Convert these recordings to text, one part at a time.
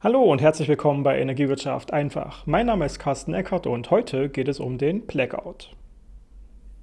Hallo und herzlich willkommen bei Energiewirtschaft einfach. Mein Name ist Carsten Eckert und heute geht es um den Blackout.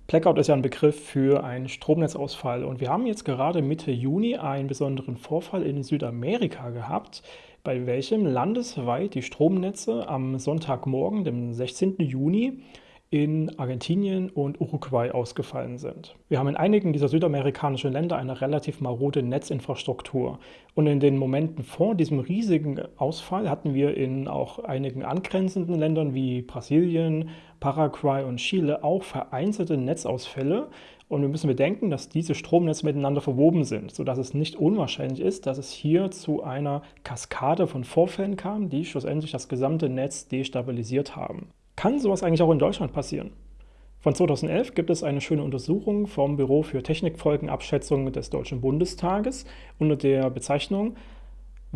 Blackout ist ja ein Begriff für einen Stromnetzausfall und wir haben jetzt gerade Mitte Juni einen besonderen Vorfall in Südamerika gehabt, bei welchem landesweit die Stromnetze am Sonntagmorgen, dem 16. Juni, in Argentinien und Uruguay ausgefallen sind. Wir haben in einigen dieser südamerikanischen Länder eine relativ marode Netzinfrastruktur. Und in den Momenten vor diesem riesigen Ausfall hatten wir in auch einigen angrenzenden Ländern wie Brasilien, Paraguay und Chile auch vereinzelte Netzausfälle. Und wir müssen bedenken, dass diese Stromnetze miteinander verwoben sind, sodass es nicht unwahrscheinlich ist, dass es hier zu einer Kaskade von Vorfällen kam, die schlussendlich das gesamte Netz destabilisiert haben. Kann sowas eigentlich auch in Deutschland passieren? Von 2011 gibt es eine schöne Untersuchung vom Büro für Technikfolgenabschätzung des Deutschen Bundestages unter der Bezeichnung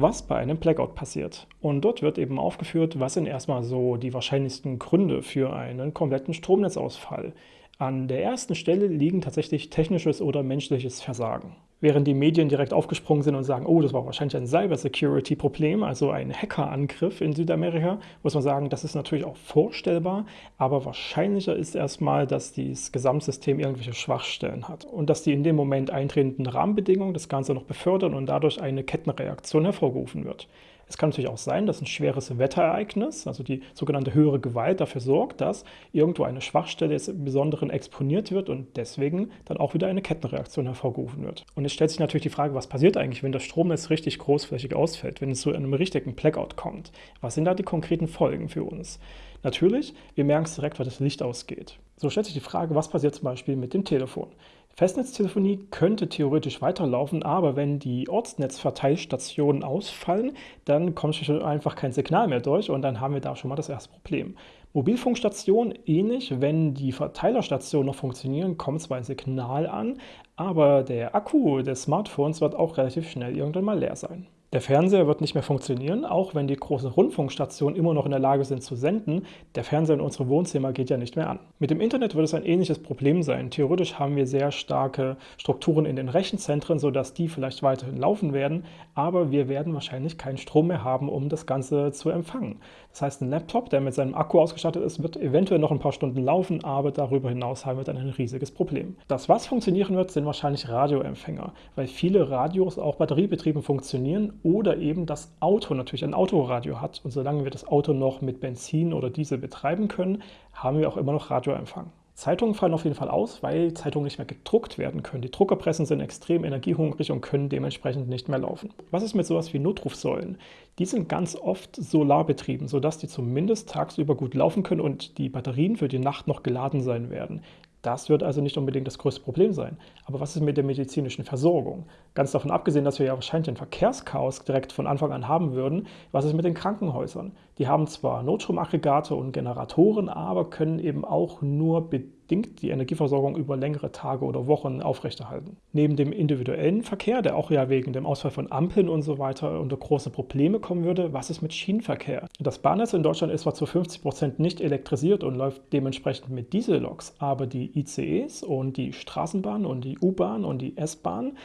was bei einem Blackout passiert. Und dort wird eben aufgeführt, was sind erstmal so die wahrscheinlichsten Gründe für einen kompletten Stromnetzausfall. An der ersten Stelle liegen tatsächlich technisches oder menschliches Versagen während die Medien direkt aufgesprungen sind und sagen, oh, das war wahrscheinlich ein Cybersecurity-Problem, also ein Hackerangriff in Südamerika, muss man sagen, das ist natürlich auch vorstellbar, aber wahrscheinlicher ist erstmal, dass dieses Gesamtsystem irgendwelche Schwachstellen hat und dass die in dem Moment eintretenden Rahmenbedingungen das Ganze noch befördern und dadurch eine Kettenreaktion hervorgerufen wird. Es kann natürlich auch sein, dass ein schweres Wetterereignis, also die sogenannte höhere Gewalt, dafür sorgt, dass irgendwo eine Schwachstelle des Besonderen exponiert wird und deswegen dann auch wieder eine Kettenreaktion hervorgerufen wird. Und es stellt sich natürlich die Frage, was passiert eigentlich, wenn das Stromnetz richtig großflächig ausfällt, wenn es zu einem richtigen Blackout kommt? Was sind da die konkreten Folgen für uns? Natürlich, wir merken es direkt, weil das Licht ausgeht. So stellt sich die Frage, was passiert zum Beispiel mit dem Telefon? Festnetztelefonie könnte theoretisch weiterlaufen, aber wenn die Ortsnetzverteilstationen ausfallen, dann kommt einfach kein Signal mehr durch und dann haben wir da schon mal das erste Problem. Mobilfunkstationen ähnlich, wenn die Verteilerstationen noch funktionieren, kommt zwar ein Signal an, aber der Akku des Smartphones wird auch relativ schnell irgendwann mal leer sein. Der Fernseher wird nicht mehr funktionieren, auch wenn die großen Rundfunkstationen immer noch in der Lage sind zu senden. Der Fernseher in unsere Wohnzimmer geht ja nicht mehr an. Mit dem Internet wird es ein ähnliches Problem sein. Theoretisch haben wir sehr starke Strukturen in den Rechenzentren, sodass die vielleicht weiterhin laufen werden, aber wir werden wahrscheinlich keinen Strom mehr haben, um das Ganze zu empfangen. Das heißt, ein Laptop, der mit seinem Akku ausgestattet ist, wird eventuell noch ein paar Stunden laufen, aber darüber hinaus haben wir dann ein riesiges Problem. Das, was funktionieren wird, sind wahrscheinlich Radioempfänger, weil viele Radios auch batteriebetrieben funktionieren oder eben das Auto natürlich ein Autoradio hat. Und solange wir das Auto noch mit Benzin oder Diesel betreiben können, haben wir auch immer noch Radioempfang. Zeitungen fallen auf jeden Fall aus, weil Zeitungen nicht mehr gedruckt werden können. Die Druckerpressen sind extrem energiehungrig und können dementsprechend nicht mehr laufen. Was ist mit sowas wie Notrufsäulen? Die sind ganz oft solarbetrieben, sodass die zumindest tagsüber gut laufen können und die Batterien für die Nacht noch geladen sein werden. Das wird also nicht unbedingt das größte Problem sein. Aber was ist mit der medizinischen Versorgung? Ganz davon abgesehen, dass wir ja wahrscheinlich ein Verkehrschaos direkt von Anfang an haben würden, was ist mit den Krankenhäusern? Die haben zwar Notstromaggregate und Generatoren, aber können eben auch nur bedingt die Energieversorgung über längere Tage oder Wochen aufrechterhalten. Neben dem individuellen Verkehr, der auch ja wegen dem Ausfall von Ampeln und so weiter unter große Probleme kommen würde, was ist mit Schienenverkehr? Das Bahnnetz in Deutschland ist zwar zu 50 Prozent nicht elektrisiert und läuft dementsprechend mit Dieselloks, aber die ICEs und die Straßenbahn und die U-Bahn und die S-Bahn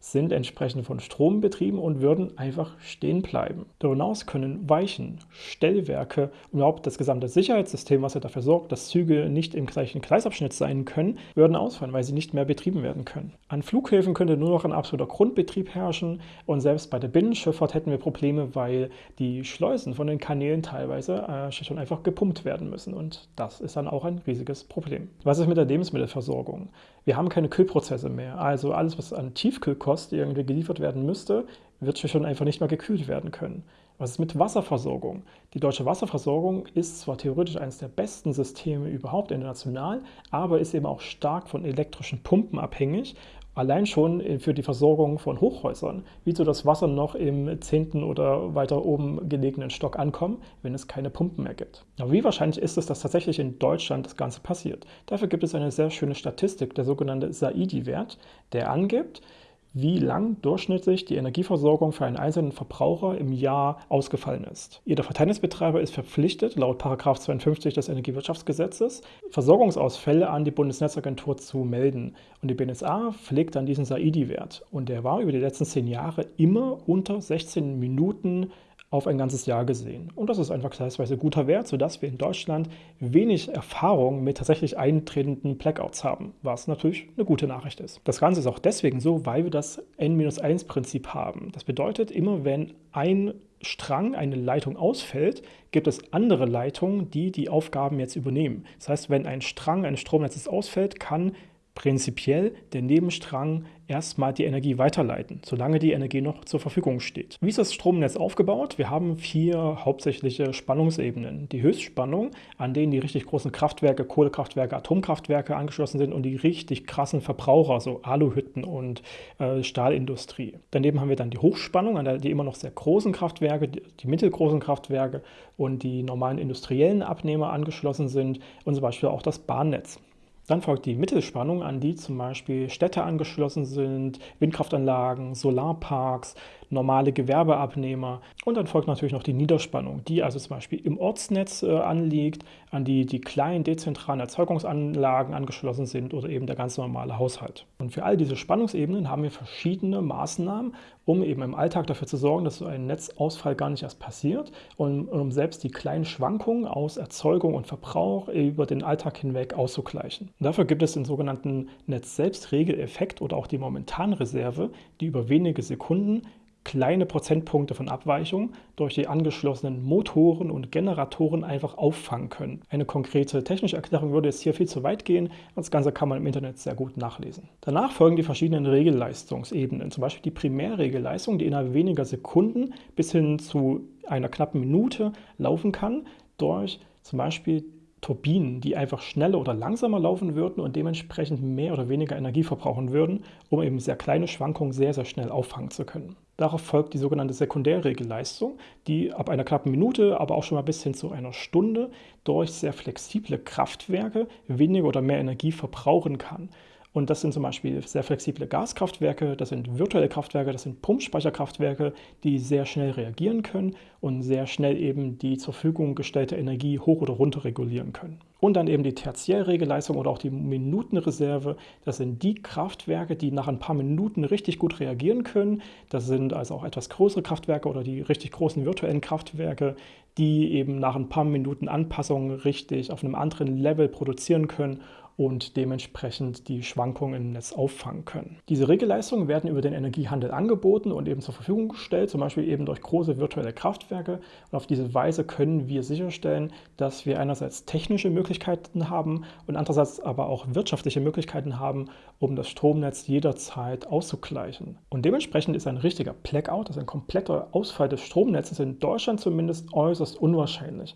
sind entsprechend von Strom betrieben und würden einfach stehen bleiben. Darüber hinaus können Weichen, Stellwerke und überhaupt das gesamte Sicherheitssystem, was ja dafür sorgt, dass Züge nicht im gleichen Gleisabschnitt sein können, würden ausfallen, weil sie nicht mehr betrieben werden können. An Flughäfen könnte nur noch ein absoluter Grundbetrieb herrschen und selbst bei der Binnenschifffahrt hätten wir Probleme, weil die Schleusen von den Kanälen teilweise äh, schon einfach gepumpt werden müssen und das ist dann auch ein riesiges Problem. Was ist mit der Lebensmittelversorgung? Wir haben keine Kühlprozesse mehr, also alles, was an Tiefkühlkost irgendwie geliefert werden müsste, wird schon einfach nicht mehr gekühlt werden können. Was ist mit Wasserversorgung? Die deutsche Wasserversorgung ist zwar theoretisch eines der besten Systeme überhaupt international, aber ist eben auch stark von elektrischen Pumpen abhängig Allein schon äh, für die Versorgung von Hochhäusern. Wie soll das Wasser noch im zehnten oder weiter oben gelegenen Stock ankommen, wenn es keine Pumpen mehr gibt? Aber wie wahrscheinlich ist es, dass tatsächlich in Deutschland das Ganze passiert? Dafür gibt es eine sehr schöne Statistik, der sogenannte SAIDI-Wert, der angibt, wie lang durchschnittlich die Energieversorgung für einen einzelnen Verbraucher im Jahr ausgefallen ist. Jeder Verteilnetzbetreiber ist verpflichtet, laut 52 des Energiewirtschaftsgesetzes, Versorgungsausfälle an die Bundesnetzagentur zu melden. Und die BNSA pflegt dann diesen SAIDI-Wert. Und der war über die letzten zehn Jahre immer unter 16 Minuten auf ein ganzes Jahr gesehen. Und das ist einfach vergleichsweise guter Wert, sodass wir in Deutschland wenig Erfahrung mit tatsächlich eintretenden Blackouts haben, was natürlich eine gute Nachricht ist. Das Ganze ist auch deswegen so, weil wir das N-1-Prinzip haben. Das bedeutet, immer wenn ein Strang, eine Leitung ausfällt, gibt es andere Leitungen, die die Aufgaben jetzt übernehmen. Das heißt, wenn ein Strang eines Stromnetzes ausfällt, kann prinzipiell der Nebenstrang erstmal die Energie weiterleiten, solange die Energie noch zur Verfügung steht. Wie ist das Stromnetz aufgebaut? Wir haben vier hauptsächliche Spannungsebenen. Die Höchstspannung, an denen die richtig großen Kraftwerke, Kohlekraftwerke, Atomkraftwerke angeschlossen sind und die richtig krassen Verbraucher, so Aluhütten und äh, Stahlindustrie. Daneben haben wir dann die Hochspannung, an der die immer noch sehr großen Kraftwerke, die, die mittelgroßen Kraftwerke und die normalen industriellen Abnehmer angeschlossen sind und zum Beispiel auch das Bahnnetz. Dann folgt die Mittelspannung, an die zum Beispiel Städte angeschlossen sind, Windkraftanlagen, Solarparks, normale Gewerbeabnehmer. Und dann folgt natürlich noch die Niederspannung, die also zum Beispiel im Ortsnetz äh, anliegt, an die die kleinen dezentralen Erzeugungsanlagen angeschlossen sind oder eben der ganz normale Haushalt. Und für all diese Spannungsebenen haben wir verschiedene Maßnahmen, um eben im Alltag dafür zu sorgen, dass so ein Netzausfall gar nicht erst passiert und um selbst die kleinen Schwankungen aus Erzeugung und Verbrauch über den Alltag hinweg auszugleichen. Dafür gibt es den sogenannten Netz-Selbst-Regeleffekt oder auch die Momentanreserve, die über wenige Sekunden kleine Prozentpunkte von Abweichung durch die angeschlossenen Motoren und Generatoren einfach auffangen können. Eine konkrete technische Erklärung würde jetzt hier viel zu weit gehen, das Ganze kann man im Internet sehr gut nachlesen. Danach folgen die verschiedenen Regelleistungsebenen, zum Beispiel die Primärregelleistung, die innerhalb weniger Sekunden bis hin zu einer knappen Minute laufen kann durch zum Beispiel Turbinen, die einfach schneller oder langsamer laufen würden und dementsprechend mehr oder weniger Energie verbrauchen würden, um eben sehr kleine Schwankungen sehr, sehr schnell auffangen zu können. Darauf folgt die sogenannte Sekundärregelleistung, die ab einer knappen Minute, aber auch schon mal bis hin zu einer Stunde durch sehr flexible Kraftwerke weniger oder mehr Energie verbrauchen kann. Und das sind zum Beispiel sehr flexible Gaskraftwerke, das sind virtuelle Kraftwerke, das sind Pumpspeicherkraftwerke, die sehr schnell reagieren können und sehr schnell eben die zur Verfügung gestellte Energie hoch oder runter regulieren können. Und dann eben die Tertiärregelleistung oder auch die Minutenreserve. Das sind die Kraftwerke, die nach ein paar Minuten richtig gut reagieren können. Das sind also auch etwas größere Kraftwerke oder die richtig großen virtuellen Kraftwerke, die eben nach ein paar Minuten Anpassungen richtig auf einem anderen Level produzieren können und dementsprechend die Schwankungen im Netz auffangen können. Diese Regelleistungen werden über den Energiehandel angeboten und eben zur Verfügung gestellt, zum Beispiel eben durch große virtuelle Kraftwerke. Und auf diese Weise können wir sicherstellen, dass wir einerseits technische Möglichkeiten haben und andererseits aber auch wirtschaftliche Möglichkeiten haben, um das Stromnetz jederzeit auszugleichen. Und dementsprechend ist ein richtiger Blackout, also ein kompletter Ausfall des Stromnetzes in Deutschland zumindest äußerst unwahrscheinlich.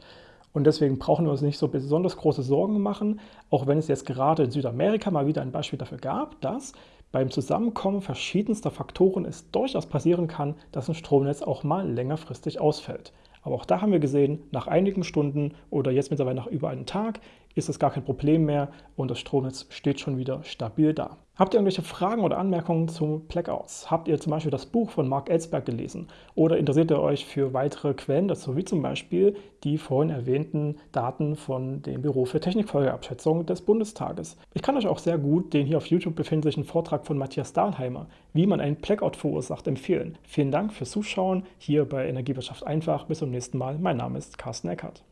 Und deswegen brauchen wir uns nicht so besonders große Sorgen machen, auch wenn es jetzt gerade in Südamerika mal wieder ein Beispiel dafür gab, dass beim Zusammenkommen verschiedenster Faktoren es durchaus passieren kann, dass ein Stromnetz auch mal längerfristig ausfällt. Aber auch da haben wir gesehen, nach einigen Stunden oder jetzt mittlerweile nach über einem Tag ist es gar kein Problem mehr und das Stromnetz steht schon wieder stabil da. Habt ihr irgendwelche Fragen oder Anmerkungen zu Blackouts? Habt ihr zum Beispiel das Buch von Mark Ellsberg gelesen? Oder interessiert ihr euch für weitere Quellen dazu, wie zum Beispiel die vorhin erwähnten Daten von dem Büro für Technikfolgeabschätzung des Bundestages? Ich kann euch auch sehr gut den hier auf YouTube befindlichen Vortrag von Matthias Dahlheimer, wie man einen Blackout verursacht, empfehlen. Vielen Dank fürs Zuschauen hier bei Energiewirtschaft einfach. Bis zum nächsten Mal. Mein Name ist Carsten Eckert.